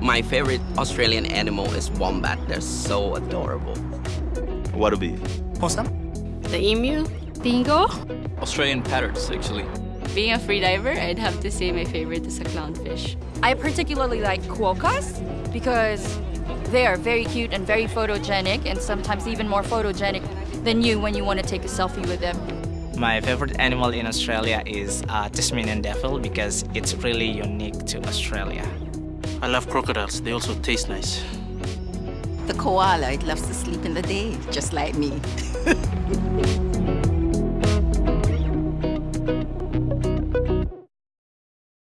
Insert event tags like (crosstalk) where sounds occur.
My favorite Australian animal is wombat. They're so adorable. What would be? Possum? The emu. Dingo. Australian parrots, actually. Being a freediver, I'd have to say my favorite is a clownfish. I particularly like quokkas because they are very cute and very photogenic and sometimes even more photogenic than you when you want to take a selfie with them. My favorite animal in Australia is uh, Tasmanian devil because it's really unique to Australia. I love crocodiles. They also taste nice. The koala, it loves to sleep in the day, just like me. (laughs)